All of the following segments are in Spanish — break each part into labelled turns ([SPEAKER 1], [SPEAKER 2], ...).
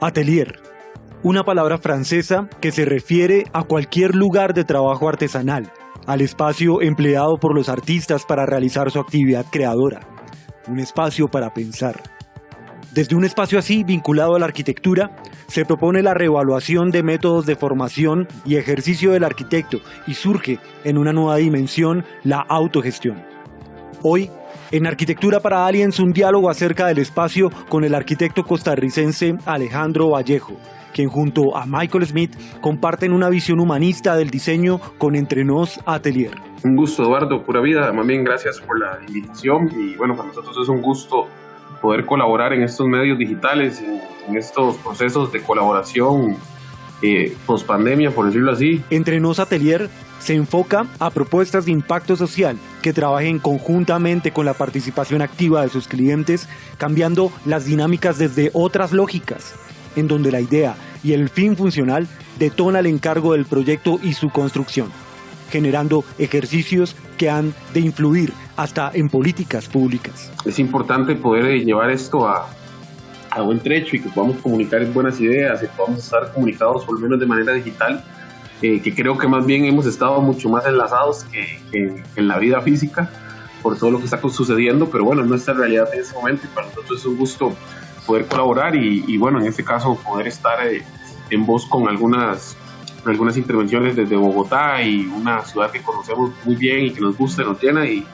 [SPEAKER 1] Atelier, una palabra francesa que se refiere a cualquier lugar de trabajo artesanal, al espacio empleado por los artistas para realizar su actividad creadora, un espacio para pensar. Desde un espacio así vinculado a la arquitectura, se propone la reevaluación de métodos de formación y ejercicio del arquitecto y surge en una nueva dimensión la autogestión. Hoy en Arquitectura para Aliens, un diálogo acerca del espacio con el arquitecto costarricense Alejandro Vallejo, quien junto a Michael Smith comparten una visión humanista del diseño con Entrenos Atelier.
[SPEAKER 2] Un gusto, Eduardo, pura vida. Más bien, gracias por la invitación. Y bueno, para nosotros es un gusto poder colaborar en estos medios digitales, en, estos procesos de colaboración eh, post pandemia, por decirlo así.
[SPEAKER 1] Entrenos Atelier se enfoca a propuestas de impacto social que trabajen conjuntamente con la participación activa de sus clientes, cambiando las dinámicas desde otras lógicas, en donde la idea y el fin funcional detona el encargo del proyecto y su construcción, generando ejercicios que han de influir hasta en políticas públicas.
[SPEAKER 2] Es importante poder llevar esto a, a buen trecho y que podamos comunicar buenas ideas y podamos estar comunicados por lo menos de manera digital que creo que más bien hemos estado mucho más enlazados que, en la vida física por todo lo que está sucediendo, pero bueno, nuestra realidad en ese momento y para nosotros es un gusto poder colaborar y, bueno, en este caso poder estar eh, en voz con algunas, algunas intervenciones desde Bogotá y una ciudad que conocemos muy bien y que nos gusta, nos llena y, y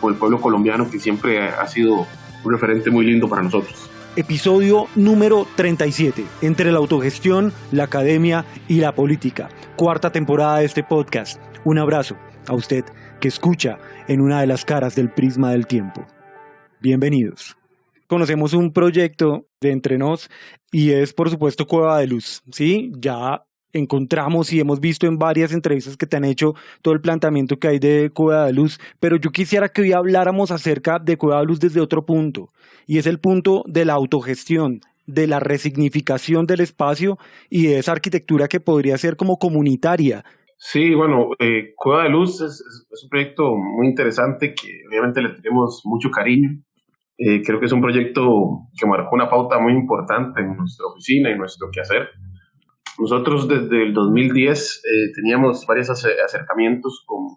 [SPEAKER 2] con el pueblo colombiano que siempre ha sido un referente muy lindo para nosotros
[SPEAKER 1] episodio número 37, entre la autogestión, la academia y la política. Cuarta temporada de este podcast. Un abrazo a usted que escucha en una de las caras del prisma del tiempo. Bienvenidos. Conocemos un proyecto de entre nos y es por supuesto Cueva de Luz, ¿sí? Ya encontramos y hemos visto en varias entrevistas que te han hecho todo el planteamiento que hay de Cueva de Luz, pero yo quisiera que hoy habláramos acerca de Cueva de Luz desde otro punto, y es el punto de la autogestión, de la resignificación del espacio y de esa arquitectura que podría ser como comunitaria.
[SPEAKER 2] Sí, bueno, eh, Cueva de Luz es, un proyecto muy interesante que obviamente le tenemos mucho cariño. Eh, creo que es un proyecto que marcó una pauta muy importante en nuestra oficina y nuestro quehacer. Nosotros desde el 2010 eh, teníamos varios acercamientos con,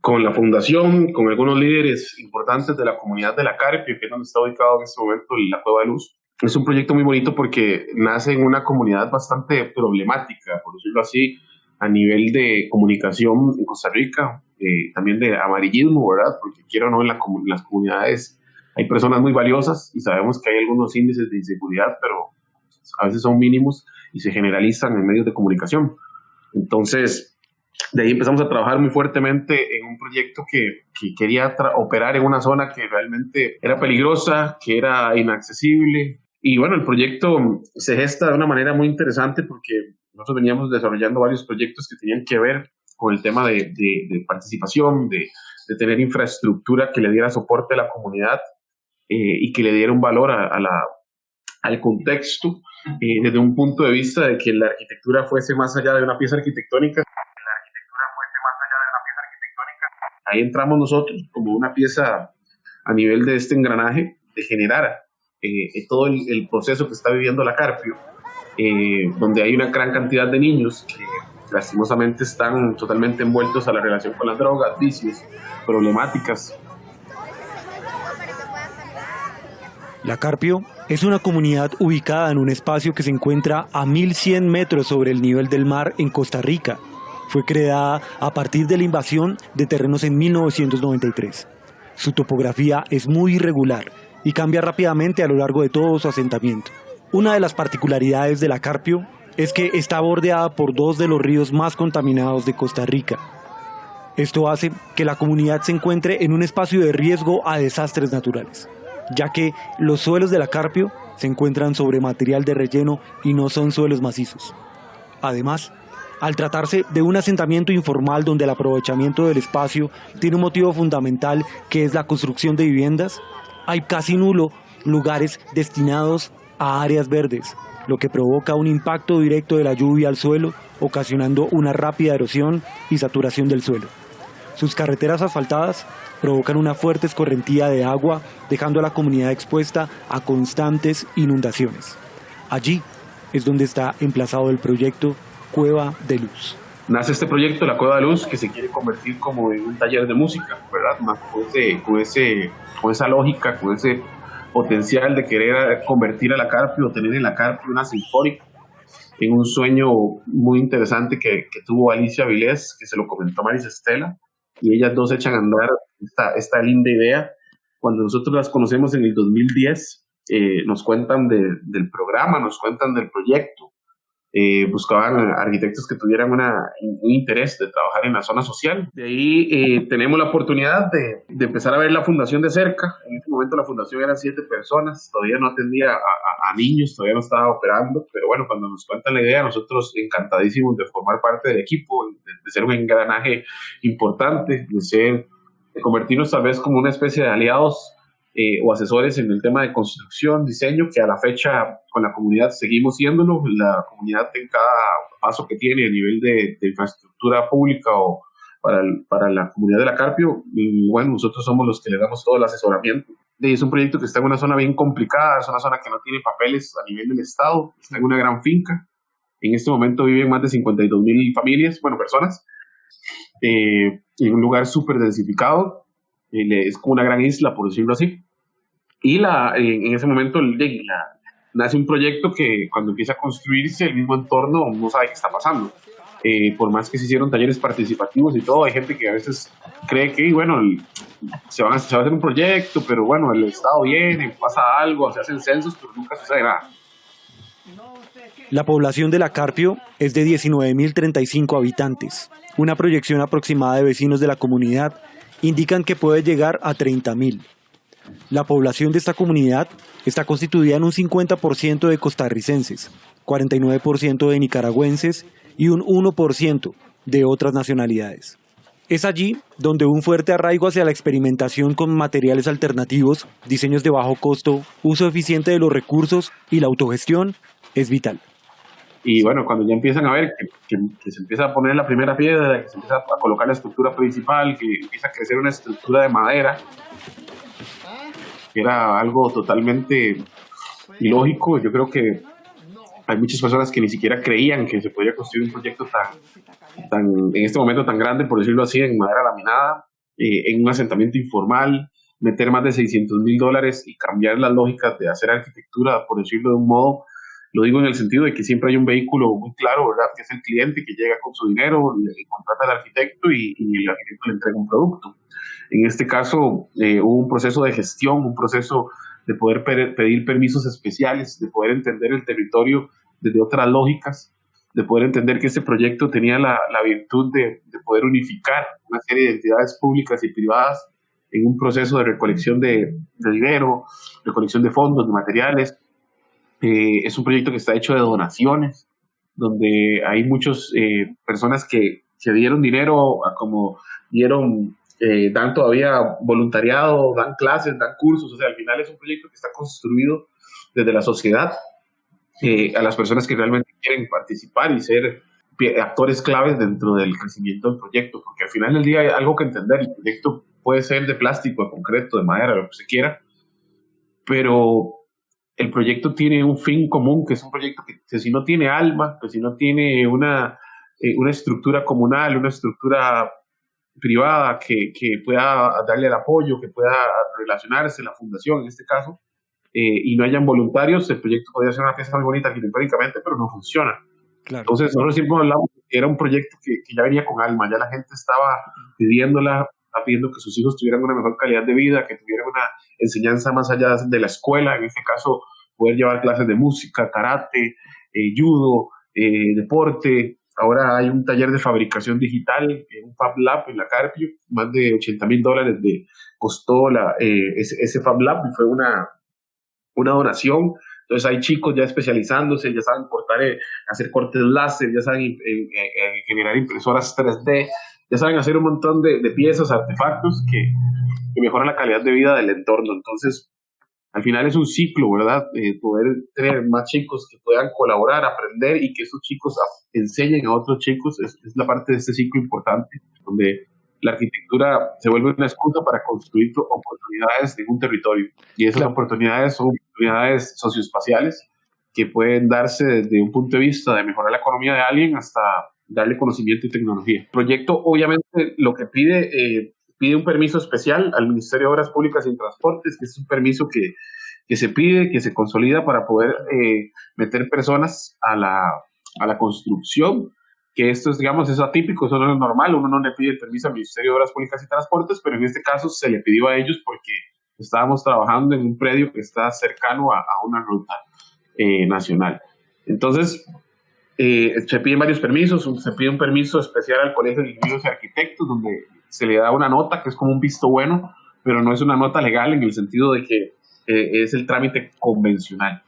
[SPEAKER 2] con la fundación, con algunos líderes importantes de la comunidad de la Carpio, que es donde está ubicado en este momento la Cueva de Luz. Es un proyecto muy bonito porque nace en una comunidad bastante problemática, por decirlo así, a nivel de comunicación en Costa Rica, eh, también de amarillismo, ¿verdad? Porque quiero o no, en, la, en las comunidades hay personas muy valiosas y sabemos que hay algunos índices de inseguridad, pero a veces son mínimos y se generalizan en medios de comunicación. Entonces, de ahí empezamos a trabajar muy fuertemente en un proyecto que, que quería operar en una zona que realmente era peligrosa, que era inaccesible. Y bueno, el proyecto se gesta de una manera muy interesante porque nosotros veníamos desarrollando varios proyectos que tenían que ver con el tema de, de, participación, de, de, tener infraestructura que le diera soporte a la comunidad eh, y que le diera un valor a, a la, al contexto eh, desde un punto de vista de que la arquitectura fuese más allá de una pieza arquitectónica. La arquitectura fuese más allá de una pieza arquitectónica. Ahí entramos nosotros como una pieza a nivel de este engranaje de generar eh, todo el, proceso que está viviendo la Carpio, eh, donde hay una gran cantidad de niños que lastimosamente están totalmente envueltos a la relación con las drogas, vicios, problemáticas.
[SPEAKER 1] La Carpio es una comunidad ubicada en un espacio que se encuentra a 1100 metros sobre el nivel del mar en Costa Rica. Fue creada a partir de la invasión de terrenos en 1993. Su topografía es muy irregular y cambia rápidamente a lo largo de todo su asentamiento. Una de las particularidades de la Carpio es que está bordeada por dos de los ríos más contaminados de Costa Rica. Esto hace que la comunidad se encuentre en un espacio de riesgo a desastres naturales ya que los suelos de la Carpio se encuentran sobre material de relleno y no son suelos macizos. Además, al tratarse de un asentamiento informal donde el aprovechamiento del espacio tiene un motivo fundamental que es la construcción de viviendas, hay casi nulo lugares destinados a áreas verdes, lo que provoca un impacto directo de la lluvia al suelo, ocasionando una rápida erosión y saturación del suelo. Sus carreteras asfaltadas provocan una fuerte escorrentía de agua, dejando a la comunidad expuesta a constantes inundaciones. Allí es donde está emplazado el proyecto Cueva de Luz.
[SPEAKER 2] Nace este proyecto, la Cueva de Luz, que se quiere convertir como en un taller de música, ¿verdad? Más con, ese, con, ese, con esa lógica, con ese potencial de querer convertir a la Carpio o tener en la Carpio una sinfónica en un sueño muy interesante que, que tuvo Alicia Vilés, que se lo comentó Maris Estela, y ellas dos echan a andar esta, esta linda idea. Cuando nosotros las conocemos en el 2010, eh, nos cuentan del programa, nos cuentan del proyecto, eh, buscaban arquitectos que tuvieran un interés de trabajar en la zona social. De ahí eh, tenemos la oportunidad de, de, empezar a ver la fundación de cerca. En ese momento la fundación era siete personas, todavía no atendía a, a, niños, todavía no estaba operando, pero bueno, cuando nos cuentan la idea, nosotros encantadísimos de formar parte del equipo, de, de ser un engranaje importante, de ser, convertirnos tal vez como una especie de aliados eh, o asesores en el tema de construcción, diseño, que a la fecha con la comunidad seguimos siéndolo. La comunidad en cada paso que tiene a nivel de, de infraestructura pública o para, el, para, la comunidad de la Carpio, y bueno, nosotros somos los que le damos todo el asesoramiento. Y es un proyecto que está en una zona bien complicada, es una zona que no tiene papeles a nivel del Estado, está en una gran finca. En este momento viven más de 52 mil familias, bueno, personas, eh, en un lugar súper densificado. Eh, es como una gran isla, por decirlo así. Y la, en ese momento la, nace un proyecto que cuando empieza a construirse el mismo entorno no sabe qué está pasando. Eh, por más que se hicieron talleres participativos y todo, hay gente que a veces cree que, bueno, se, van a, se va a hacer un proyecto, pero bueno, el Estado viene, pasa algo, se hacen censos, pero nunca sucede nada.
[SPEAKER 1] La población de la Carpio es de 19.035 habitantes. Una proyección aproximada de vecinos de la comunidad indican que puede llegar a 30.000. La población de esta comunidad está constituida en un 50% de costarricenses, 49% de nicaragüenses y un 1% de otras nacionalidades. Es allí donde un fuerte arraigo hacia la experimentación con materiales alternativos, diseños de bajo costo, uso eficiente de los recursos y la autogestión es vital.
[SPEAKER 2] Y bueno, cuando ya empiezan a ver que, se empieza a poner la primera piedra, que se empieza a colocar la estructura principal, que empieza a crecer una estructura de madera, que era algo totalmente ilógico. Yo creo que hay muchas personas que ni siquiera creían que se podía construir un proyecto tan, tan en este momento tan grande, por decirlo así, en madera laminada, eh, en un asentamiento informal, meter más de 600 mil dólares y cambiar las lógicas de hacer arquitectura, por decirlo de un modo. Lo digo en el sentido de que siempre hay un vehículo muy claro, ¿verdad? Que es el cliente que llega con su dinero, le contrata al arquitecto y, el arquitecto le entrega un producto. En este caso eh, hubo un proceso de gestión, un proceso de poder pedir permisos especiales, de poder entender el territorio desde otras lógicas, de poder entender que este proyecto tenía la, virtud de, de, poder unificar una serie de entidades públicas y privadas en un proceso de recolección de dinero, recolección de fondos, de materiales. Eh, es un proyecto que está hecho de donaciones, donde hay muchas eh, personas que, que dieron dinero, como dieron eh, dan todavía voluntariado, dan clases, dan cursos, o sea, al final es un proyecto que está construido desde la sociedad a las personas que realmente quieren participar y ser actores claves dentro del crecimiento del proyecto, porque al final del día hay algo que entender, el proyecto puede ser de plástico, de concreto, de madera, lo que se quiera, pero el proyecto tiene un fin común, que es un proyecto que, que si no tiene alma, que si no tiene una, eh, una estructura comunal, una estructura privada que, que, pueda darle el apoyo, que pueda relacionarse, la fundación en este caso, eh, y no hayan voluntarios, el proyecto podría ser una pieza muy bonita arquitectónicamente, pero no funciona. Claro. Entonces, nosotros siempre hablamos que era un proyecto que, que, ya venía con alma, ya la gente estaba pidiéndola, pidiendo que sus hijos tuvieran una mejor calidad de vida, que tuvieran una enseñanza más allá de la escuela, en este caso, poder llevar clases de música, karate, eh, judo, eh, deporte, Ahora hay un taller de fabricación digital, un Fab Lab en la Carpio, más de 80 mil dólares de, costó la, eh, ese, Fab Lab y fue una, una donación. Entonces hay chicos ya especializándose, ya saben cortar, eh, hacer cortes láser, ya saben eh, eh, generar impresoras 3D, ya saben hacer un montón de, de piezas, artefactos que, que mejoran la calidad de vida del entorno. Entonces, al final es un ciclo, ¿verdad? Eh, poder tener más chicos que puedan colaborar, aprender y que esos chicos enseñen a otros chicos es, es, la parte de este ciclo importante, donde la arquitectura se vuelve una excusa para construir oportunidades en un territorio. Y esas oportunidades son oportunidades socioespaciales que pueden darse desde un punto de vista de mejorar la economía de alguien hasta darle conocimiento y tecnología. El proyecto obviamente lo que pide, eh, pide un permiso especial al Ministerio de Obras Públicas y Transportes, que es un permiso que, que se pide, que se consolida para poder eh, meter personas a la, a la construcción que esto es, digamos, es atípico, eso no es normal, uno no le pide el permiso al Ministerio de Obras Públicas y Transportes, pero en este caso se le pidió a ellos porque estábamos trabajando en un predio que está cercano a, una ruta eh, nacional. Entonces, eh, se piden varios permisos, se pide un permiso especial al Colegio de Ingenieros y Arquitectos, donde se le da una nota que es como un visto bueno, pero no es una nota legal en el sentido de que eh, es el trámite convencional.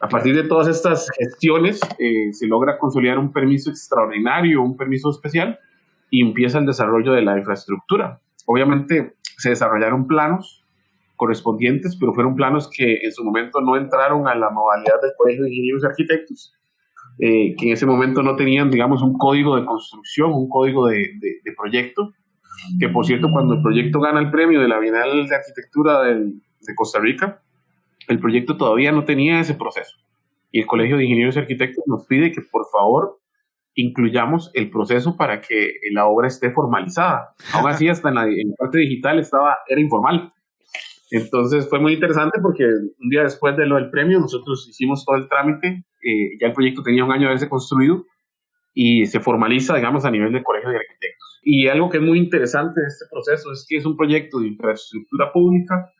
[SPEAKER 2] A partir de todas estas gestiones eh, se logra consolidar un permiso extraordinario, un permiso especial y empieza el desarrollo de la infraestructura. Obviamente se desarrollaron planos correspondientes, pero fueron planos que en su momento no entraron a la modalidad del Colegio de Ingenieros y Arquitectos, eh, que en ese momento no tenían, digamos, un código de construcción, un código de, de, proyecto, que por cierto, cuando el proyecto gana el premio de la Bienal de Arquitectura de Costa Rica, el proyecto todavía no tenía ese proceso. Y el Colegio de Ingenieros y Arquitectos nos pide que por favor incluyamos el proceso para que la obra esté formalizada. Aún así, hasta en la, parte digital estaba, era informal. Entonces fue muy interesante porque un día después de lo del premio nosotros hicimos todo el trámite, eh, ya el proyecto tenía un año de haberse construido y se formaliza, digamos, a nivel del Colegio de Arquitectos. Y algo que es muy interesante de este proceso es que es un proyecto de infraestructura pública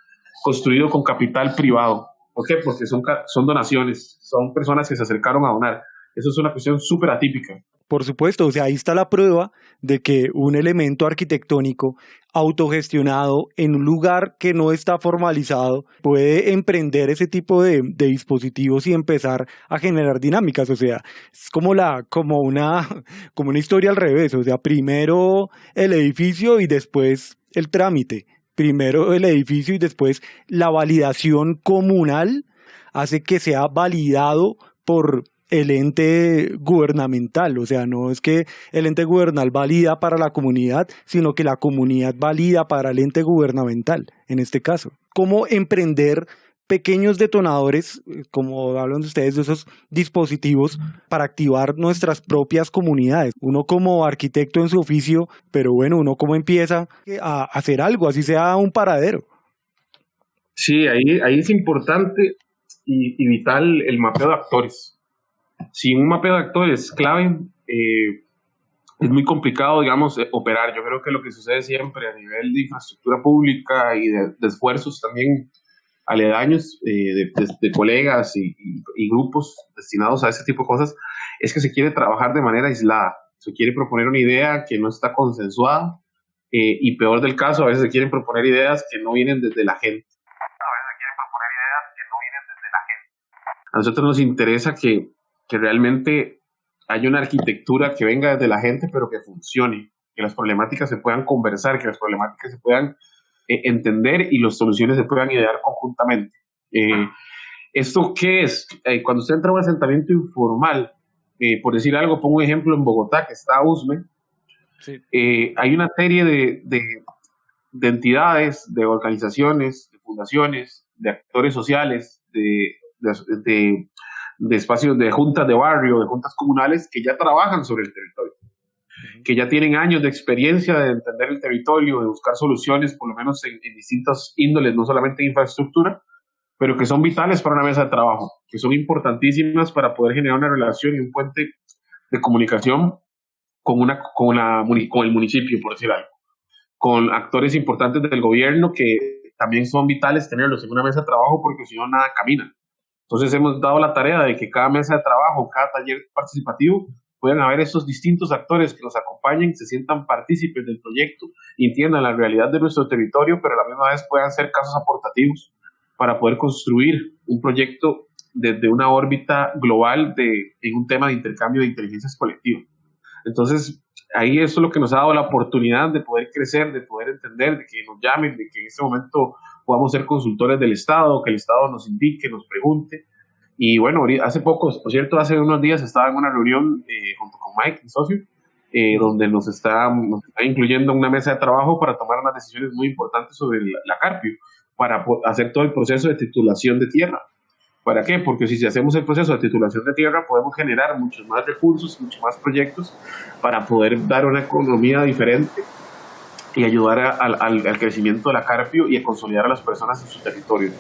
[SPEAKER 2] construido con capital privado. ¿Por qué? Porque son, son donaciones, son personas que se acercaron a donar. Eso es una cuestión súper atípica.
[SPEAKER 1] Por supuesto, o sea, ahí está la prueba de que un elemento arquitectónico autogestionado en un lugar que no está formalizado puede emprender ese tipo de, dispositivos y empezar a generar dinámicas. O sea, es como, la, como, una, como una historia al revés. O sea, primero el edificio y después el trámite primero el edificio y después la validación comunal hace que sea validado por el ente gubernamental, o sea, no es que el ente gubernamental valida para la comunidad, sino que la comunidad valida para el ente gubernamental, en este caso. ¿Cómo emprender pequeños detonadores, como hablan de ustedes, de esos dispositivos para activar nuestras propias comunidades. Uno como arquitecto en su oficio, pero bueno, uno como empieza a hacer algo, así sea un paradero.
[SPEAKER 2] Sí, ahí, ahí es importante y, vital el mapeo de actores. Sin un mapeo de actores clave, eh, es muy complicado, digamos, eh, operar. Yo creo que lo que sucede siempre a nivel de infraestructura pública y de esfuerzos también aledaños eh, de, colegas y, grupos destinados a ese tipo de cosas, es que se quiere trabajar de manera aislada. Se quiere proponer una idea que no está consensuada eh, y peor del caso, a veces se quieren proponer ideas que no vienen desde la gente. A veces se quieren proponer ideas que no vienen desde la gente. A nosotros nos interesa que, que realmente haya una arquitectura que venga desde la gente, pero que funcione, que las problemáticas se puedan conversar, que las problemáticas se puedan eh, entender y las soluciones se puedan idear conjuntamente. Eh, ¿Esto qué es? Eh, cuando usted entra a un asentamiento informal, por decir algo, pongo un ejemplo en Bogotá, que está USME, hay una serie de, de, entidades, de organizaciones, de fundaciones, de actores sociales, de, de espacios de juntas de barrio, de juntas comunales que ya trabajan sobre el territorio que ya tienen años de experiencia de entender el territorio, de buscar soluciones, por lo menos en, distintas índoles, no solamente en infraestructura, pero que son vitales para una mesa de trabajo, que son importantísimas para poder generar una relación y un puente de comunicación con, una, con, la, con el municipio, por decir algo, con actores importantes del gobierno que también son vitales tenerlos en una mesa de trabajo porque si no nada camina. Entonces hemos dado la tarea de que cada mesa de trabajo, cada taller participativo puedan haber esos distintos actores que nos acompañen, se sientan partícipes del proyecto, entiendan la realidad de nuestro territorio, pero a la misma vez puedan ser casos aportativos para poder construir un proyecto desde una órbita global de, en un tema de intercambio de inteligencias colectivas. Entonces, ahí eso es lo que nos ha dado la oportunidad de poder crecer, de poder entender, de que nos llamen, de que en este momento podamos ser consultores del Estado, que el Estado nos indique, nos pregunte, y bueno, hace poco, por cierto, hace unos días estaba en una reunión eh, junto con Mike, mi socio, eh, donde nos está, nos está incluyendo una mesa de trabajo para tomar unas decisiones muy importantes sobre la, Carpio, para hacer todo el proceso de titulación de tierra. ¿Para qué? Porque si hacemos el proceso de titulación de tierra, podemos generar muchos más recursos, muchos más proyectos para poder dar una economía diferente y ayudar al, al crecimiento de la Carpio y a consolidar a las personas en su territorio.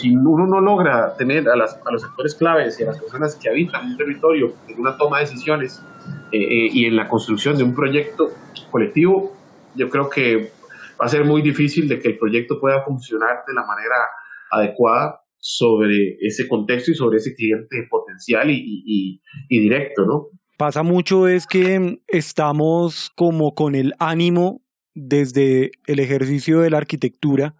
[SPEAKER 2] si uno no logra tener a, los actores claves y a las personas que habitan un territorio en una toma de decisiones eh, eh, y en la construcción de un proyecto colectivo, yo creo que va a ser muy difícil de que el proyecto pueda funcionar de la manera adecuada sobre ese contexto y sobre ese cliente potencial y, y directo, ¿no?
[SPEAKER 1] Pasa mucho es que estamos como con el ánimo desde el ejercicio de la arquitectura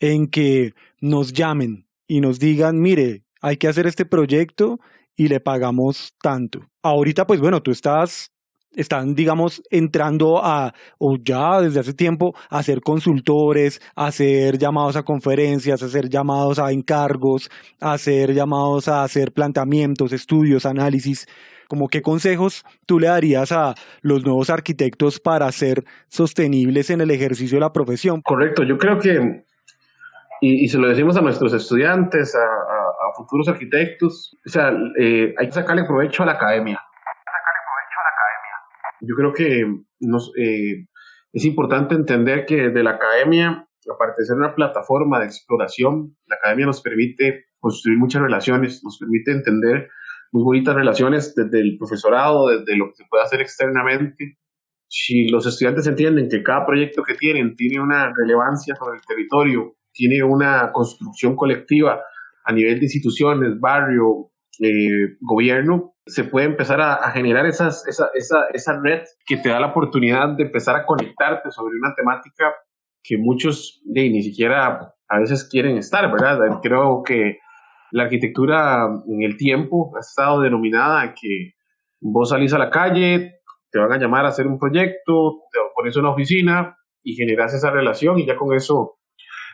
[SPEAKER 1] en que nos llamen y nos digan, mire, hay que hacer este proyecto y le pagamos tanto. Ahorita, pues bueno, tú estás, están, digamos, entrando a, o ya desde hace tiempo, a ser consultores, a hacer llamados a conferencias, a hacer llamados a encargos, a hacer llamados a hacer planteamientos, estudios, análisis. Como qué consejos tú le darías a los nuevos arquitectos para ser sostenibles en el ejercicio de la profesión?
[SPEAKER 2] Correcto, yo creo que y, se lo decimos a nuestros estudiantes, a, futuros arquitectos, o sea, eh, hay que sacarle provecho a la academia. Sacarle provecho a la academia. Yo creo que nos, eh, es importante entender que de la academia, aparte de ser una plataforma de exploración, la academia nos permite construir muchas relaciones, nos permite entender muy bonitas relaciones desde el profesorado, desde lo que se puede hacer externamente. Si los estudiantes entienden que cada proyecto que tienen tiene una relevancia sobre el territorio, tiene una construcción colectiva a nivel de instituciones, barrio, eh, gobierno, se puede empezar a, generar esas, esa, esa, esa, red que te da la oportunidad de empezar a conectarte sobre una temática que muchos ni siquiera a veces quieren estar, ¿verdad? Creo que la arquitectura en el tiempo ha estado denominada que vos salís a la calle, te van a llamar a hacer un proyecto, te pones una oficina y generas esa relación y ya con eso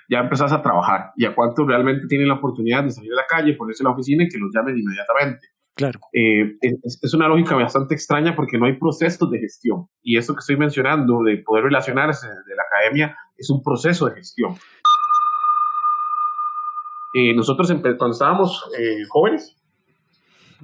[SPEAKER 2] ya empezás a trabajar y a cuántos realmente tienen la oportunidad de salir a la calle, ponerse en la oficina y que los llamen inmediatamente.
[SPEAKER 1] Claro.
[SPEAKER 2] Eh, es, una lógica bastante extraña porque no hay procesos de gestión. Y eso que estoy mencionando de poder relacionarse de la academia es un proceso de gestión. Eh, nosotros cuando estábamos eh, jóvenes,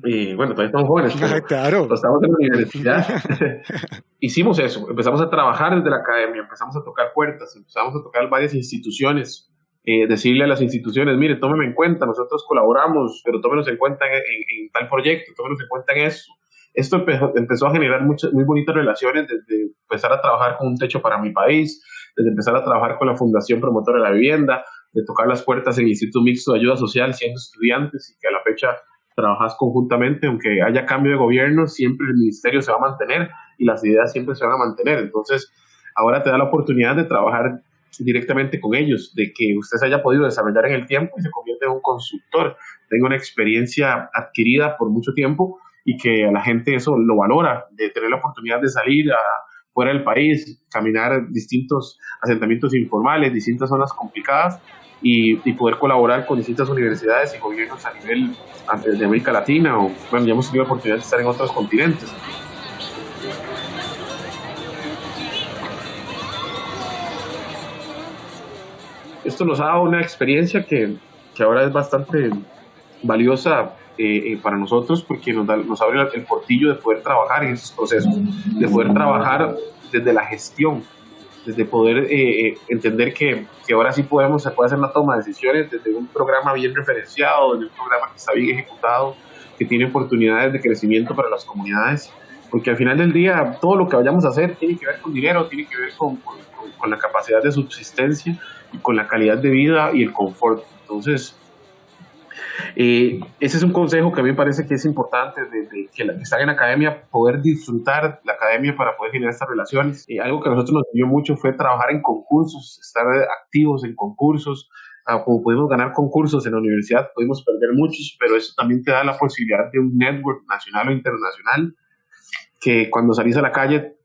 [SPEAKER 2] y bueno, todavía estamos jóvenes, pero
[SPEAKER 1] claro.
[SPEAKER 2] estamos en la universidad, hicimos eso, empezamos a trabajar desde la academia, empezamos a tocar puertas, empezamos a tocar varias instituciones, eh, decirle a las instituciones, mire, tómeme en cuenta, nosotros colaboramos, pero tómenos en cuenta en, tal proyecto, tómenos en cuenta en eso. Esto empezó, a generar muchas, muy bonitas relaciones desde empezar a trabajar con un techo para mi país, desde empezar a trabajar con la Fundación Promotora de la Vivienda, de tocar las puertas en el Instituto Mixto de Ayuda Social siendo estudiantes y que a la fecha trabajas conjuntamente, aunque haya cambio de gobierno, siempre el ministerio se va a mantener y las ideas siempre se van a mantener. Entonces, ahora te da la oportunidad de trabajar directamente con ellos, de que usted se haya podido desarrollar en el tiempo y se convierte en un consultor, tenga una experiencia adquirida por mucho tiempo y que a la gente eso lo valora, de tener la oportunidad de salir fuera del país, caminar distintos asentamientos informales, distintas zonas complicadas y, poder colaborar con distintas universidades y gobiernos a nivel de América Latina o, bueno, ya hemos tenido la oportunidad de estar en otros continentes. Esto nos ha dado una experiencia que, que ahora es bastante valiosa eh, eh, para nosotros porque nos, da, nos abre el portillo de poder trabajar en esos procesos, de poder trabajar desde la gestión, desde poder eh, eh, entender que, que, ahora sí podemos se puede hacer una toma de decisiones desde un programa bien referenciado, desde un programa que está bien ejecutado, que tiene oportunidades de crecimiento para las comunidades, porque al final del día todo lo que vayamos a hacer tiene que ver con dinero, tiene que ver con, con, con la capacidad de subsistencia con la calidad de vida y el confort. Entonces, eh, ese es un consejo que a mí me parece que es importante de, que, la, que están en academia, poder disfrutar la academia para poder generar estas relaciones. y algo que a nosotros nos dio mucho fue trabajar en concursos, estar activos en concursos. Ah, como pudimos ganar concursos en la universidad, pudimos perder muchos, pero eso también te da la posibilidad de un network nacional o internacional que cuando salís a la calle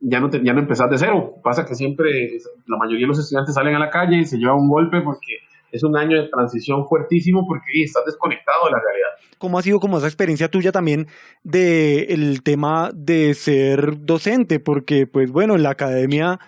[SPEAKER 2] ya no, te, ya no empezás de cero. Pasa que siempre la mayoría de los estudiantes salen a la calle y se llevan un golpe porque es un año de transición fuertísimo porque estás desconectado de la realidad.
[SPEAKER 1] ¿Cómo ha sido como esa experiencia tuya también de el tema de ser docente? Porque, pues bueno, en la academia,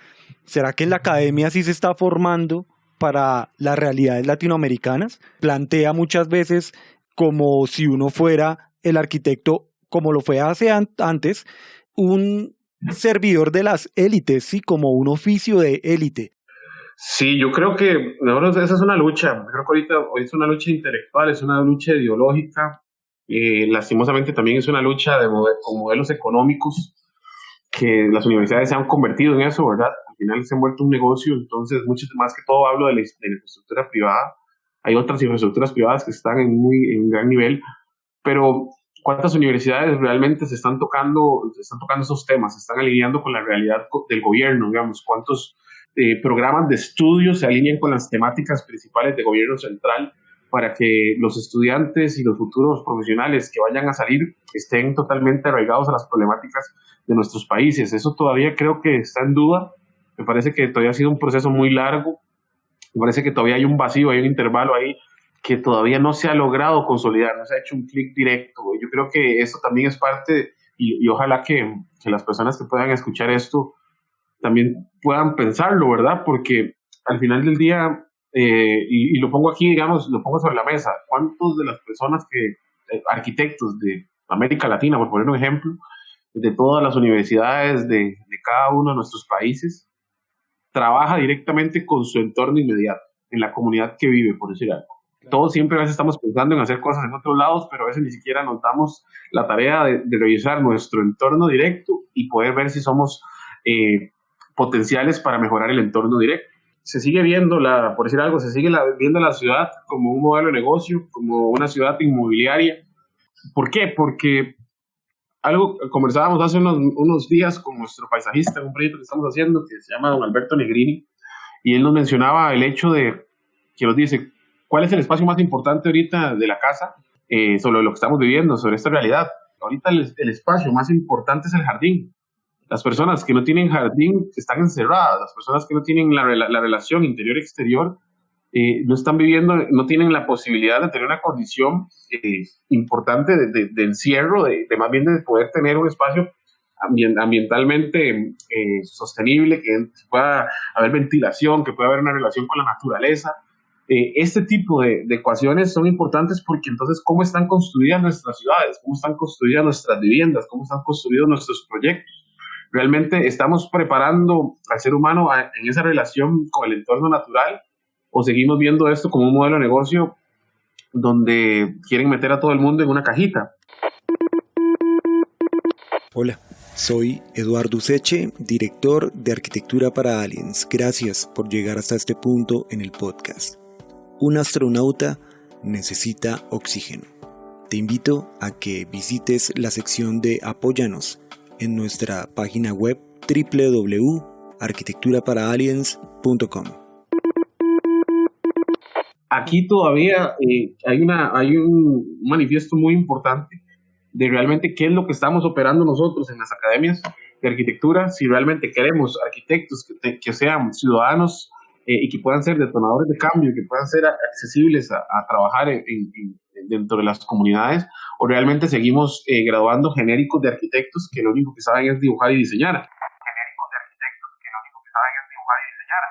[SPEAKER 1] ¿será que en la academia sí se está formando para las realidades latinoamericanas? Plantea muchas veces como si uno fuera el arquitecto, como lo fue hace antes, un servidor de las élites, sí, como un oficio de élite.
[SPEAKER 2] Sí, yo creo que esa es una lucha. Creo que ahorita hoy es una lucha intelectual, es una lucha ideológica. Eh, lastimosamente también es una lucha de con modelos económicos que las universidades se han convertido en eso, ¿verdad? Al final se han vuelto un negocio, entonces mucho más que todo hablo de la, infraestructura privada. Hay otras infraestructuras privadas que están en muy en gran nivel, pero ¿cuántas universidades realmente se están tocando, se están tocando esos temas, se están alineando con la realidad del gobierno, digamos? ¿Cuántos eh, programas de estudio se alinean con las temáticas principales de gobierno central para que los estudiantes y los futuros profesionales que vayan a salir estén totalmente arraigados a las problemáticas de nuestros países. Eso todavía creo que está en duda. Me parece que todavía ha sido un proceso muy largo. Me parece que todavía hay un vacío, hay un intervalo ahí que todavía no se ha logrado consolidar, no se ha hecho un clic directo. Yo creo que eso también es parte, y, ojalá que, que, las personas que puedan escuchar esto también puedan pensarlo, ¿verdad? Porque al final del día, eh, y, lo pongo aquí, digamos, lo pongo sobre la mesa, ¿cuántos de las personas que, eh, arquitectos de América Latina, por poner un ejemplo, de todas las universidades de, de cada uno de nuestros países, trabaja directamente con su entorno inmediato, en la comunidad que vive, por decir algo? Todos siempre a veces estamos pensando en hacer cosas en otros lados, pero a veces ni siquiera nos damos la tarea de, revisar nuestro entorno directo y poder ver si somos eh, potenciales para mejorar el entorno directo. Se sigue viendo, la, por decir algo, se sigue viendo la ciudad como un modelo de negocio, como una ciudad inmobiliaria. ¿Por qué? Porque algo conversábamos hace unos, unos días con nuestro paisajista un proyecto que estamos haciendo que se llama don Alberto Negrini, y él nos mencionaba el hecho de, que nos dice, ¿cuál es el espacio más importante ahorita de la casa eh, sobre lo que estamos viviendo, sobre esta realidad? Ahorita el espacio más importante es el jardín. Las personas que no tienen jardín están encerradas, las personas que no tienen la, la, relación interior-exterior eh, no están viviendo, no tienen la posibilidad de tener una condición eh, importante de, encierro, de, más bien de poder tener un espacio ambientalmente eh, sostenible, que pueda haber ventilación, que pueda haber una relación con la naturaleza. Este tipo de, de, ecuaciones son importantes porque entonces cómo están construidas nuestras ciudades, cómo están construidas nuestras viviendas, cómo están construidos nuestros proyectos ¿Realmente estamos preparando al ser humano en esa relación con el entorno natural o seguimos viendo esto como un modelo de negocio donde quieren meter a todo el mundo en una cajita?
[SPEAKER 1] Hola, soy Eduardo Seche, director de Arquitectura para Aliens. Gracias por llegar hasta este punto en el podcast. Un astronauta necesita oxígeno. Te invito a que visites la sección de Apóyanos en nuestra página web www.arquitecturaparaliens.com.
[SPEAKER 2] Aquí todavía eh, hay, una, hay un manifiesto muy importante de realmente qué es lo que estamos operando nosotros en las academias de arquitectura, si realmente queremos arquitectos que, que sean ciudadanos eh, y que puedan ser detonadores de cambio, que puedan ser accesibles a, trabajar en, dentro de las comunidades, o realmente seguimos eh, graduando genéricos de arquitectos que lo único que saben es dibujar y diseñar. Genéricos de arquitectos que lo único que saben es dibujar y diseñar.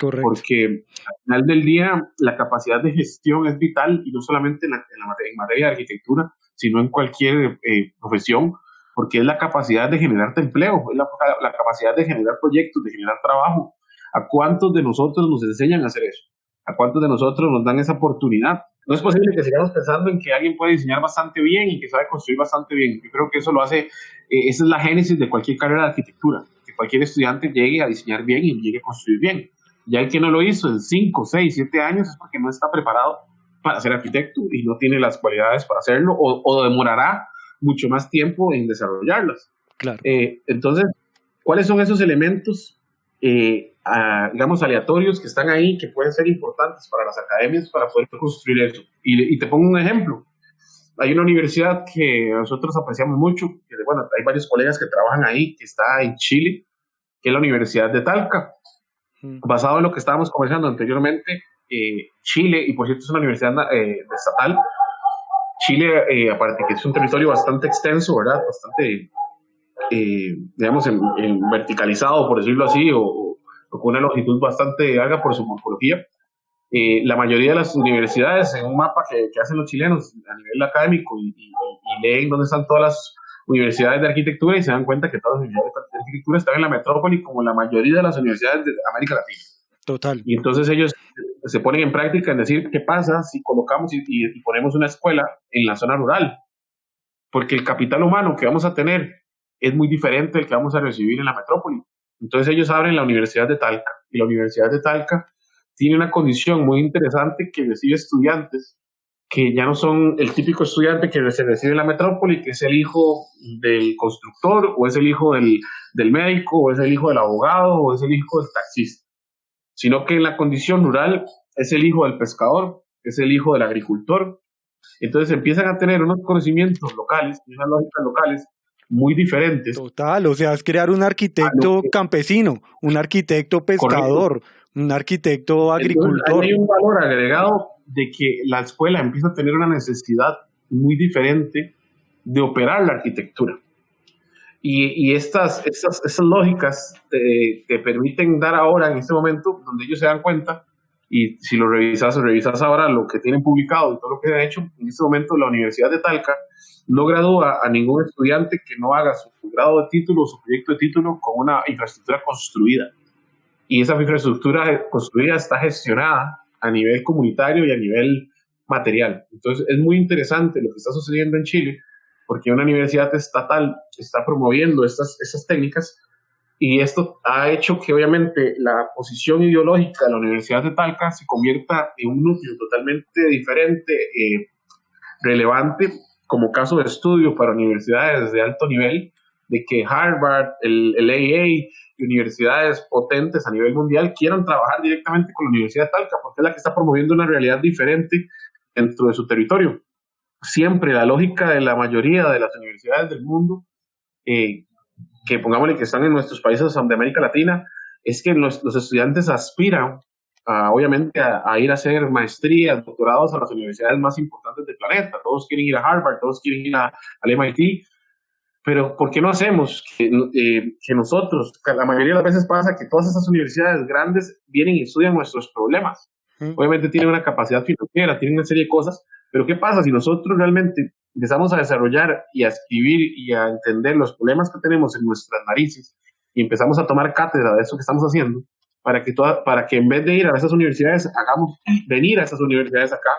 [SPEAKER 2] Correcto. Porque al final del día la capacidad de gestión es vital y no solamente en, la, en, materia, de arquitectura, sino en cualquier eh, profesión, porque es la capacidad de generar empleo, es la, la capacidad de generar proyectos, de generar trabajo, ¿A cuántos de nosotros nos enseñan a hacer eso? ¿A cuántos de nosotros nos dan esa oportunidad? No es posible que sigamos pensando en que alguien puede diseñar bastante bien y que sabe construir bastante bien. Yo creo que eso lo hace, eh, esa es la génesis de cualquier carrera de arquitectura, que cualquier estudiante llegue a diseñar bien y llegue a construir bien. Ya el que no lo hizo en 5, 6, 7 años es porque no está preparado para ser arquitecto y no tiene las cualidades para hacerlo o, o demorará mucho más tiempo en desarrollarlas.
[SPEAKER 1] Claro.
[SPEAKER 2] Eh, entonces, ¿cuáles son esos elementos eh, digamos, aleatorios que están ahí, que pueden ser importantes para las academias para poder construir eso. Y, te pongo un ejemplo. Hay una universidad que nosotros apreciamos mucho, que, bueno, hay varios colegas que trabajan ahí, que está en Chile, que es la Universidad de Talca. Mm. Basado en lo que estábamos conversando anteriormente, eh, Chile, y por cierto es una universidad eh, estatal, Chile, eh, aparte que es un territorio bastante extenso, ¿verdad? Bastante, digamos, verticalizado, por decirlo así, o, con una longitud bastante larga por su morfología. la mayoría de las universidades, en un mapa que, hacen los chilenos a nivel académico y, y, leen dónde están todas las universidades de arquitectura y se dan cuenta que todas las universidades de arquitectura están en la metrópoli como la mayoría de las universidades de América Latina.
[SPEAKER 1] Total.
[SPEAKER 2] Y entonces ellos se ponen en práctica en decir qué pasa si colocamos y, y, ponemos una escuela en la zona rural. Porque el capital humano que vamos a tener es muy diferente del que vamos a recibir en la metrópoli. Entonces ellos abren la Universidad de Talca y la Universidad de Talca tiene una condición muy interesante que recibe estudiantes que ya no son el típico estudiante que se recibe en la metrópoli, que es el hijo del constructor, o es el hijo del, del médico, o es el hijo del abogado, o es el hijo del taxista, sino que en la condición rural es el hijo del pescador, es el hijo del agricultor. Entonces empiezan a tener unos conocimientos locales, unas lógicas locales muy diferentes.
[SPEAKER 1] Total, o sea, es crear un arquitecto campesino, un arquitecto pescador, un arquitecto agricultor.
[SPEAKER 2] hay un valor agregado de que la escuela empieza a tener una necesidad muy diferente de operar la arquitectura. Y, y estas, estas, lógicas te, permiten dar ahora, en este momento, donde ellos se dan cuenta, y si lo revisas, revisas ahora lo que tienen publicado y todo lo que han hecho, en este momento la Universidad de Talca no gradúa a ningún estudiante que no haga su grado de título o su proyecto de título con una infraestructura construida. Y esa infraestructura construida está gestionada a nivel comunitario y a nivel material. Entonces, es muy interesante lo que está sucediendo en Chile, porque una universidad estatal está promoviendo estas, estas técnicas y esto ha hecho que obviamente la posición ideológica de la Universidad de Talca se convierta en un núcleo totalmente diferente, eh, relevante como caso de estudio para universidades de alto nivel, de que Harvard, el, el AA, universidades potentes a nivel mundial quieran trabajar directamente con la Universidad de Talca, porque es la que está promoviendo una realidad diferente dentro de su territorio. Siempre la lógica de la mayoría de las universidades del mundo, eh, que pongámosle que están en nuestros países de América Latina, es que los, estudiantes aspiran, a, obviamente, a, ir a hacer maestrías, doctorados a las universidades más importantes del planeta. Todos quieren ir a Harvard, todos quieren ir a, al MIT, pero ¿por qué no hacemos que, eh, que nosotros, la mayoría de las veces pasa que todas esas universidades grandes vienen y estudian nuestros problemas? Obviamente tienen una capacidad financiera, tienen una serie de cosas, pero ¿qué pasa si nosotros realmente empezamos a desarrollar y a escribir y a entender los problemas que tenemos en nuestras narices y empezamos a tomar cátedra de eso que estamos haciendo, para que, toda, para que en vez de ir a esas universidades, hagamos venir a esas universidades acá,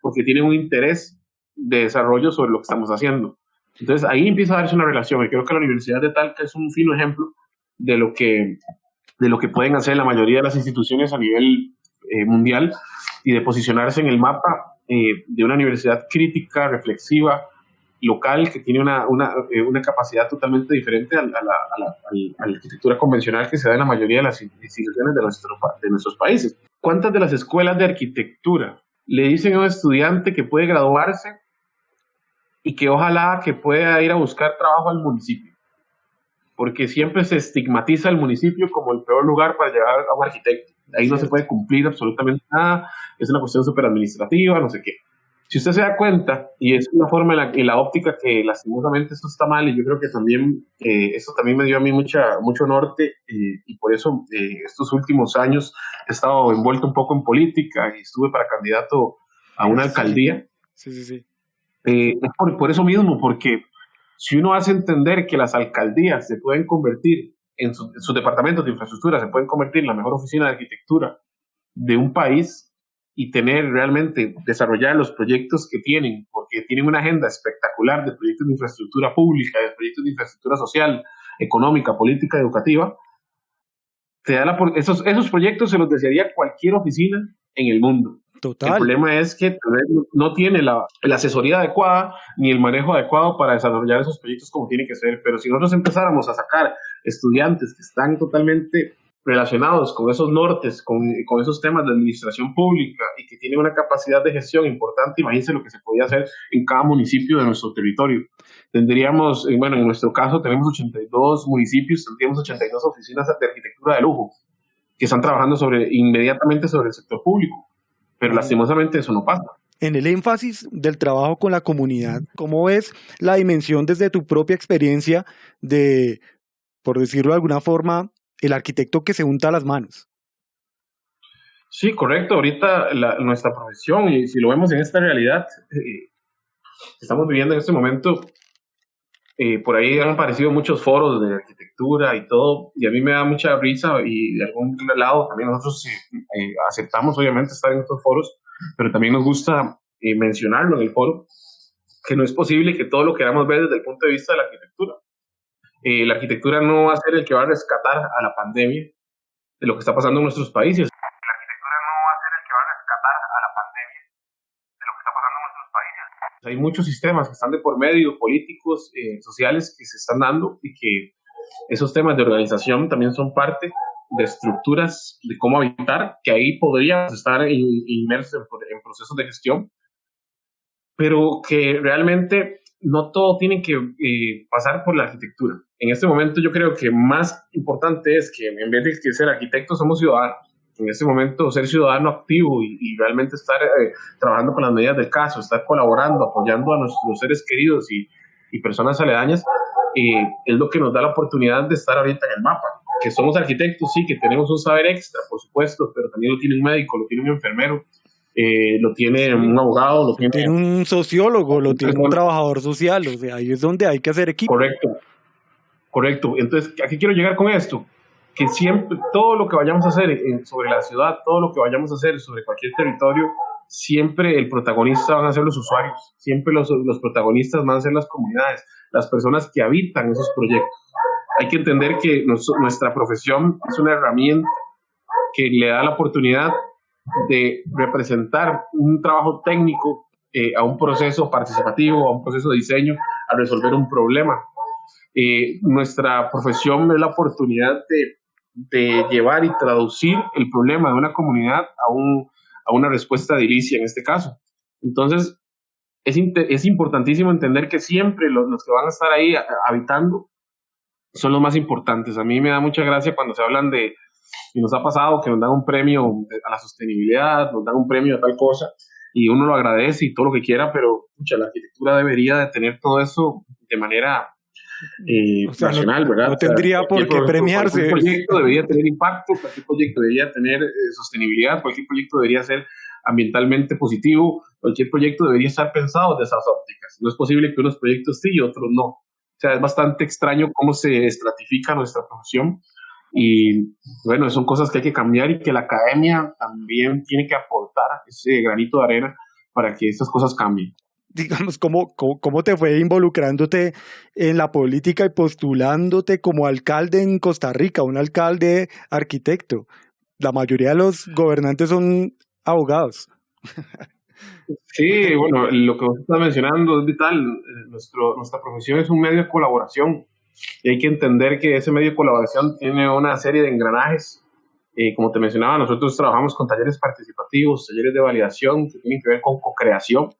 [SPEAKER 2] porque tienen un interés de desarrollo sobre lo que estamos haciendo. Entonces ahí empieza a darse una relación y creo que la Universidad de Talca es un fino ejemplo de lo que, de lo que pueden hacer la mayoría de las instituciones a nivel eh, mundial y de posicionarse en el mapa eh, de una universidad crítica, reflexiva, local, que tiene una, una, eh, una capacidad totalmente diferente a, la, a, la, a, la, arquitectura convencional que se da en la mayoría de las instituciones de, nuestro, de nuestros países. ¿Cuántas de las escuelas de arquitectura le dicen a un estudiante que puede graduarse y que ojalá que pueda ir a buscar trabajo al municipio, porque siempre se estigmatiza el municipio como el peor lugar para llegar a un arquitecto. Ahí no se puede cumplir absolutamente nada, es una cuestión súper administrativa, no sé qué. Si usted se da cuenta, y es una forma en la, en la óptica que lastimosamente esto está mal, y yo creo que también eh, esto también me dio a mí mucha, mucho norte, eh, y por eso eh, estos últimos años he estado envuelto un poco en política y estuve para candidato a una alcaldía.
[SPEAKER 1] Sí, sí, sí.
[SPEAKER 2] Eh, por, eso mismo, porque si uno hace entender que las alcaldías se pueden convertir en, sus departamentos de infraestructura, se pueden convertir en la mejor oficina de arquitectura de un país y tener realmente, desarrollar los proyectos que tienen, porque tienen una agenda espectacular de proyectos de infraestructura pública, de proyectos de infraestructura social, económica, política, educativa, te da la, esos, esos proyectos se los desearía cualquier oficina en el mundo.
[SPEAKER 1] Total.
[SPEAKER 2] El problema es que no tiene la, la, asesoría adecuada ni el manejo adecuado para desarrollar esos proyectos como tiene que ser. Pero si nosotros empezáramos a sacar estudiantes que están totalmente relacionados con esos nortes, con, con, esos temas de administración pública y que tienen una capacidad de gestión importante, imagínense lo que se podía hacer en cada municipio de nuestro territorio. Tendríamos, bueno, en nuestro caso tenemos 82 municipios, tendríamos 82 oficinas de arquitectura de lujo que están trabajando sobre, inmediatamente sobre el sector público pero lastimosamente eso no pasa.
[SPEAKER 1] En el énfasis del trabajo con la comunidad, ¿cómo ves la dimensión desde tu propia experiencia de, por decirlo de alguna forma, el arquitecto que se unta las manos?
[SPEAKER 2] Sí, correcto. Ahorita nuestra profesión, y si lo vemos en esta realidad, eh, estamos viviendo en este momento, eh, por ahí han aparecido muchos foros de arquitectura y todo, y a mí me da mucha risa y de algún lado también nosotros eh, aceptamos obviamente estar en estos foros, pero también nos gusta eh, mencionarlo en el foro, que no es posible que todo lo queramos ver desde el punto de vista de la arquitectura. la arquitectura no va a ser el que va a rescatar a la pandemia de lo que está pasando en nuestros países. Hay muchos sistemas que están de por medio, políticos, eh, sociales, que se están dando y que esos temas de organización también son parte de estructuras de cómo habitar, que ahí podríamos estar inmersos en, procesos de gestión, pero que realmente no todo tiene que eh, pasar por la arquitectura. En este momento yo creo que más importante es que en vez de ser arquitectos somos ciudadanos en este momento ser ciudadano activo y, realmente estar eh, trabajando con las medidas del caso, estar colaborando, apoyando a nuestros seres queridos y, y personas aledañas, eh, es lo que nos da la oportunidad de estar ahorita en el mapa. Que somos arquitectos, sí, que tenemos un saber extra, por supuesto, pero también lo tiene un médico, lo tiene un enfermero, eh, lo tiene un abogado, lo tiene,
[SPEAKER 1] un sociólogo, lo tiene un trabajador social, o sea, ahí es donde hay que hacer equipo.
[SPEAKER 2] Correcto, correcto. Entonces, ¿a qué quiero llegar con esto? Que siempre, todo lo que vayamos a hacer sobre la ciudad, todo lo que vayamos a hacer sobre cualquier territorio, siempre el protagonista van a ser los usuarios, siempre los, los protagonistas van a ser las comunidades, las personas que habitan esos proyectos. Hay que entender que nuestra profesión es una herramienta que le da la oportunidad de representar un trabajo técnico eh, a un proceso participativo, a un proceso de diseño, a resolver un problema. Eh, nuestra profesión es la oportunidad de de llevar y traducir el problema de una comunidad a, un, a una respuesta de inicia en este caso. Entonces, es, es importantísimo entender que siempre los, que van a estar ahí habitando son los más importantes. A mí me da mucha gracia cuando se hablan de, y nos ha pasado que nos dan un premio a la sostenibilidad, nos dan un premio a tal cosa, y uno lo agradece y todo lo que quiera, pero mucha la arquitectura debería de tener todo eso de manera eh, nacional,
[SPEAKER 1] no,
[SPEAKER 2] ¿verdad?
[SPEAKER 1] No tendría por qué premiarse.
[SPEAKER 2] Cualquier proyecto debería tener impacto, cualquier proyecto debería tener eh, sostenibilidad, cualquier proyecto debería ser ambientalmente positivo, cualquier proyecto debería estar pensado de esas ópticas. No es posible que unos proyectos sí y otros no. O sea, es bastante extraño cómo se estratifica nuestra profesión y bueno, son cosas que hay que cambiar y que la academia también tiene que aportar ese granito de arena para que estas cosas cambien
[SPEAKER 1] digamos, cómo, cómo, te fue involucrándote en la política y postulándote como alcalde en Costa Rica, un alcalde arquitecto. La mayoría de los gobernantes son abogados.
[SPEAKER 2] Sí, bueno, lo que vos estás mencionando es vital. Nuestro, nuestra profesión es un medio de colaboración y hay que entender que ese medio de colaboración tiene una serie de engranajes. Eh, como te mencionaba, nosotros trabajamos con talleres participativos, talleres de validación que tienen que ver con co-creación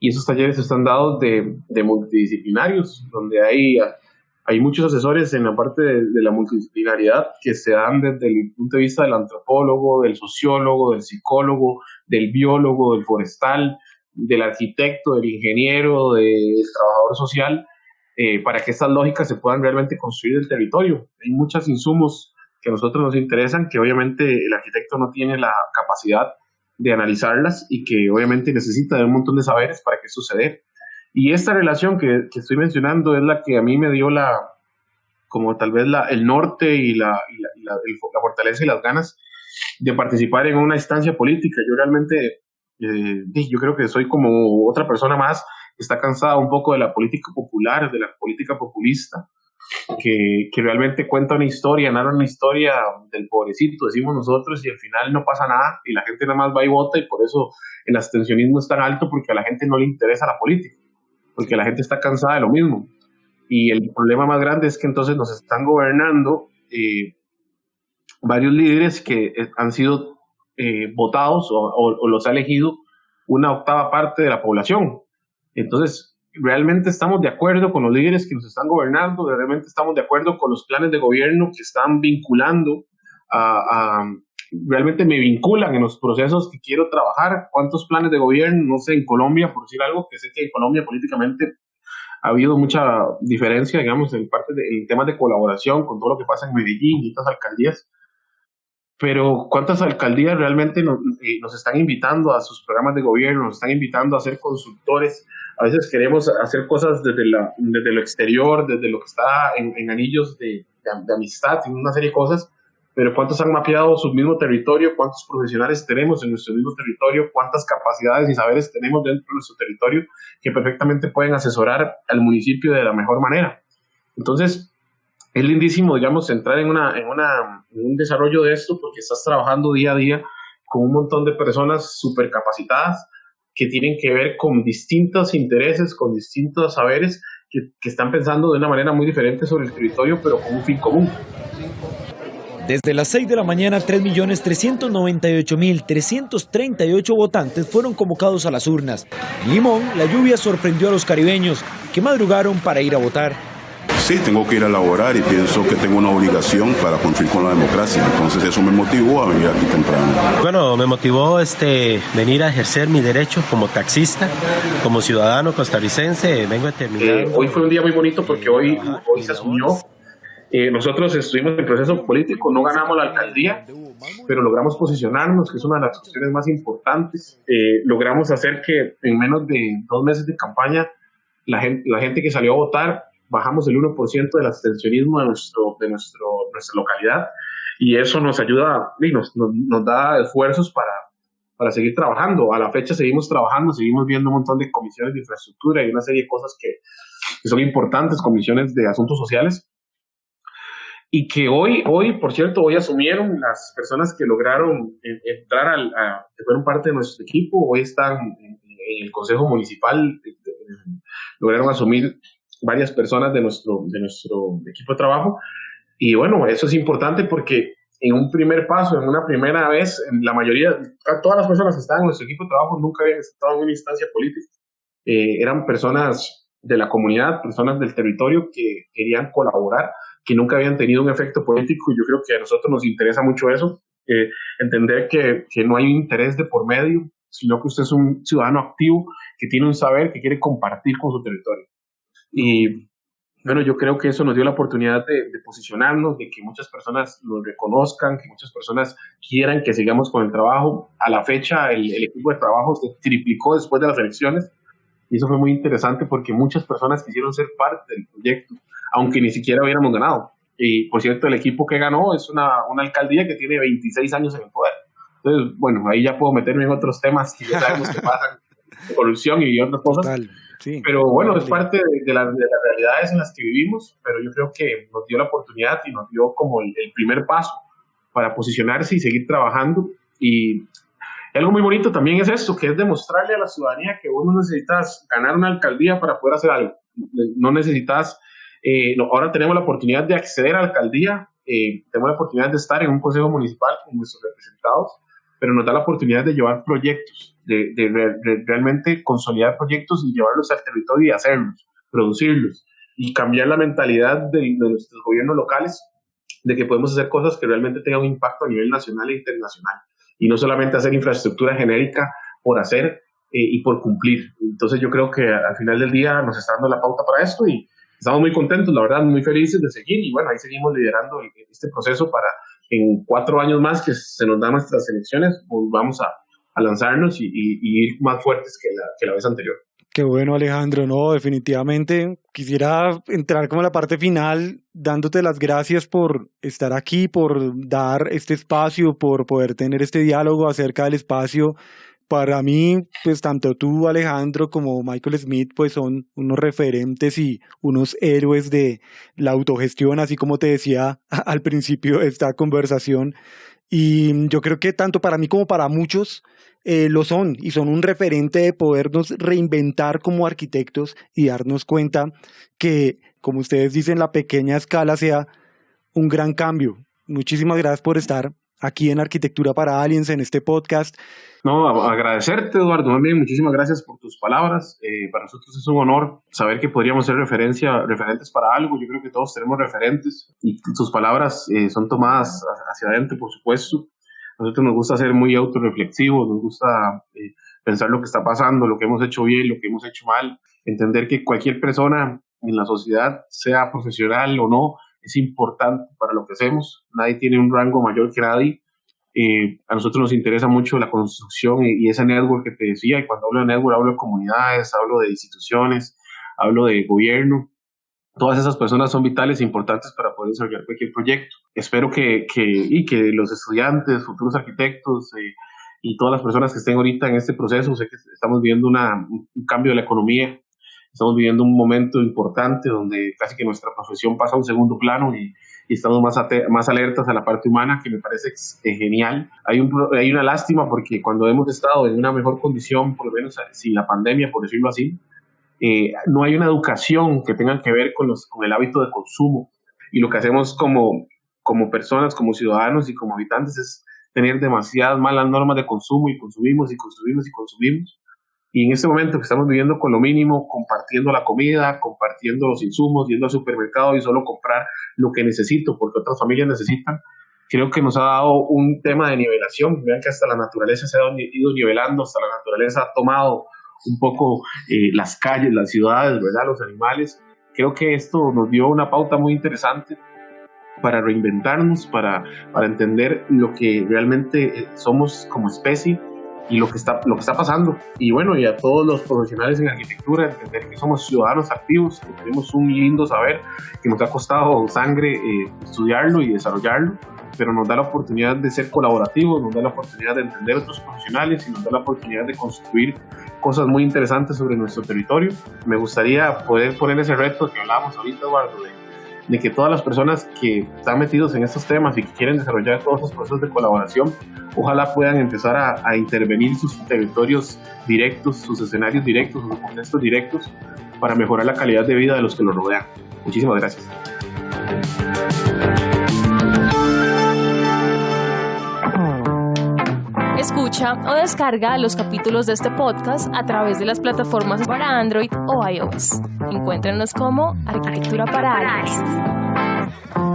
[SPEAKER 2] y esos talleres están dados de, multidisciplinarios, donde hay, hay muchos asesores en la parte de, la multidisciplinariedad que se dan desde el punto de vista del antropólogo, del sociólogo, del psicólogo, del biólogo, del forestal, del arquitecto, del ingeniero, del trabajador social, eh, para que estas lógicas se puedan realmente construir el territorio. Hay muchos insumos que a nosotros nos interesan, que obviamente el arquitecto no tiene la capacidad de analizarlas y que obviamente necesita de un montón de saberes para que suceda. Y esta relación que, que, estoy mencionando es la que a mí me dio la, como tal vez la, el norte y, la, y la, la, fortaleza y las ganas de participar en una instancia política. Yo realmente, eh, yo creo que soy como otra persona más está cansada un poco de la política popular, de la política populista, que, que, realmente cuenta una historia, narra una historia del pobrecito, decimos nosotros, y al final no pasa nada y la gente nada más va y vota y por eso el abstencionismo es tan alto porque a la gente no le interesa la política, porque la gente está cansada de lo mismo. Y el problema más grande es que entonces nos están gobernando eh, varios líderes que eh, han sido eh, votados o, o los ha elegido una octava parte de la población. Entonces, realmente estamos de acuerdo con los líderes que nos están gobernando, realmente estamos de acuerdo con los planes de gobierno que están vinculando a, realmente me vinculan en los procesos que quiero trabajar, cuántos planes de gobierno, no sé, en Colombia, por decir algo, que sé que en Colombia políticamente ha habido mucha diferencia, digamos, en parte de, temas de colaboración con todo lo que pasa en Medellín y otras alcaldías. Pero ¿cuántas alcaldías realmente nos, eh, nos, están invitando a sus programas de gobierno, nos están invitando a ser consultores? A veces queremos hacer cosas desde, la, desde lo exterior, desde lo que está en, en anillos de, de, de amistad, en una serie de cosas, pero cuántos han mapeado su mismo territorio, cuántos profesionales tenemos en nuestro mismo territorio, cuántas capacidades y saberes tenemos dentro de nuestro territorio que perfectamente pueden asesorar al municipio de la mejor manera. Entonces, es lindísimo, digamos, entrar en, una, en, una, en un desarrollo de esto porque estás trabajando día a día con un montón de personas súper capacitadas que tienen que ver con distintos intereses, con distintos saberes, que, que están pensando de una manera muy diferente sobre el territorio, pero con un fin común.
[SPEAKER 1] Desde las 6 de la mañana, 3.398.338 votantes fueron convocados a las urnas. Limón, la lluvia sorprendió a los caribeños, que madrugaron para ir a votar.
[SPEAKER 3] Sí, tengo que ir a laborar y pienso que tengo una obligación para cumplir con la democracia. Entonces eso me motivó a venir aquí temprano.
[SPEAKER 4] Bueno, me motivó este, venir a ejercer mi derecho como taxista, como ciudadano costarricense. Vengo a terminar.
[SPEAKER 2] Eh, hoy fue un día muy bonito porque hoy, hoy se asumió eh, nosotros estuvimos en proceso político, no ganamos la alcaldía, pero logramos posicionarnos, que es una de las cuestiones más importantes. Eh, logramos hacer que en menos de dos meses de campaña, la gente, la gente que salió a votar, bajamos el 1% del abstencionismo de, nuestro, de nuestro, nuestra localidad y eso nos ayuda y nos, nos, nos da esfuerzos para, para seguir trabajando. A la fecha seguimos trabajando, seguimos viendo un montón de comisiones de infraestructura y una serie de cosas que, que son importantes, comisiones de asuntos sociales, y que hoy, hoy, por cierto, hoy asumieron las personas que lograron entrar al, a, que fueron parte de nuestro equipo, hoy están en, el Consejo Municipal, lograron asumir varias personas de nuestro, de nuestro equipo de trabajo. Y bueno, eso es importante porque en un primer paso, en una primera vez, en la mayoría, todas las personas que estaban en nuestro equipo de trabajo nunca habían estado en una instancia política. Eh, eran personas de la comunidad, personas del territorio que querían colaborar que nunca habían tenido un efecto político y yo creo que a nosotros nos interesa mucho eso, eh, entender que, que, no hay un interés de por medio, sino que usted es un ciudadano activo que tiene un saber que quiere compartir con su territorio. Y bueno, yo creo que eso nos dio la oportunidad de, de posicionarnos, de que muchas personas nos reconozcan, que muchas personas quieran que sigamos con el trabajo. A la fecha, el, el equipo de trabajo se triplicó después de las elecciones y eso fue muy interesante porque muchas personas quisieron ser parte del proyecto aunque ni siquiera hubiéramos ganado. Y por cierto, el equipo que ganó es una, una alcaldía que tiene 26 años en el poder. Entonces, bueno, ahí ya puedo meterme en otros temas que ya sabemos que pasan, corrupción y otras cosas. Sí, pero bueno, es parte de, de, la, de, las realidades en las que vivimos, pero yo creo que nos dio la oportunidad y nos dio como el, el primer paso para posicionarse y seguir trabajando. Y algo muy bonito también es esto, que es demostrarle a la ciudadanía que vos no necesitas ganar una alcaldía para poder hacer algo. No necesitas eh, ahora tenemos la oportunidad de acceder a la alcaldía, eh, tenemos la oportunidad de estar en un consejo municipal con nuestros representados, pero nos da la oportunidad de llevar proyectos, de, de, de, realmente consolidar proyectos y llevarlos al territorio y hacerlos, producirlos y cambiar la mentalidad de, de nuestros gobiernos locales de que podemos hacer cosas que realmente tengan un impacto a nivel nacional e internacional y no solamente hacer infraestructura genérica por hacer eh, y por cumplir. Entonces yo creo que al final del día nos está dando la pauta para esto y, estamos muy contentos, la verdad, muy felices de seguir y bueno, ahí seguimos liderando este proceso para en cuatro años más que se nos dan nuestras elecciones, pues vamos a, lanzarnos y, ir más fuertes que la, que la vez anterior.
[SPEAKER 1] Qué bueno, Alejandro. No, definitivamente quisiera entrar como a la parte final, dándote las gracias por estar aquí, por dar este espacio, por poder tener este diálogo acerca del espacio para mí, pues tanto tú, Alejandro, como Michael Smith, pues son unos referentes y unos héroes de la autogestión, así como te decía al principio de esta conversación. Y yo creo que tanto para mí como para muchos eh, lo son y son un referente de podernos reinventar como arquitectos y darnos cuenta que, como ustedes dicen, la pequeña escala sea un gran cambio. Muchísimas gracias por estar aquí en Arquitectura para Aliens en este podcast.
[SPEAKER 2] No, agradecerte, Eduardo, también muchísimas gracias por tus palabras. Eh, para nosotros es un honor saber que podríamos ser referencia, referentes para algo. Yo creo que todos tenemos referentes y tus palabras eh, son tomadas hacia adentro, por supuesto. A nosotros nos gusta ser muy autorreflexivos, nos gusta eh, pensar lo que está pasando, lo que hemos hecho bien, lo que hemos hecho mal, entender que cualquier persona en la sociedad, sea profesional o no, es importante para lo que hacemos. Nadie tiene un rango mayor que nadie. Eh, a nosotros nos interesa mucho la construcción y, y, ese network que te decía, y cuando hablo de network hablo de comunidades, hablo de instituciones, hablo de gobierno. Todas esas personas son vitales e importantes para poder desarrollar cualquier proyecto. Espero que, que y que los estudiantes, futuros arquitectos eh, y todas las personas que estén ahorita en este proceso, sé que estamos viviendo una, un cambio de la economía, estamos viviendo un momento importante donde casi que nuestra profesión pasa a un segundo plano y, y estamos más, más alertas a la parte humana, que me parece eh, genial. Hay, un, hay una lástima porque cuando hemos estado en una mejor condición, por lo menos sin la pandemia, por decirlo así, eh, no hay una educación que tenga que ver con, los, con el hábito de consumo. Y lo que hacemos como, como personas, como ciudadanos y como habitantes es tener demasiadas malas normas de consumo y consumimos y consumimos y consumimos. Y en este momento que estamos viviendo con lo mínimo, compartiendo la comida, compartiendo los insumos, yendo al supermercado y solo comprar lo que necesito porque otras familias necesitan, creo que nos ha dado un tema de nivelación. Vean que hasta la naturaleza se ha ido nivelando, hasta la naturaleza ha tomado un poco eh, las calles, las ciudades, ¿verdad? Los animales. Creo que esto nos dio una pauta muy interesante para reinventarnos, para, para entender lo que realmente eh, somos como especie y lo que está lo que está pasando y bueno y a todos los profesionales en arquitectura entender que somos ciudadanos activos que tenemos un lindo saber que nos ha costado sangre eh, estudiarlo y desarrollarlo pero nos da la oportunidad de ser colaborativos nos da la oportunidad de entender a otros profesionales y nos da la oportunidad de construir cosas muy interesantes sobre nuestro territorio. Me gustaría poder poner ese reto que hablábamos ahorita, Eduardo, de, de que todas las personas que están metidos en estos temas y que quieren desarrollar todos esos procesos de colaboración, ojalá puedan empezar a, a intervenir sus territorios directos, sus escenarios directos, sus contextos directos, para mejorar la calidad de vida de los que los rodean. Muchísimas gracias.
[SPEAKER 5] Escucha o descarga los capítulos de este podcast a través de las plataformas para Android o iOS. Encuéntranos como Arquitectura para Aliens.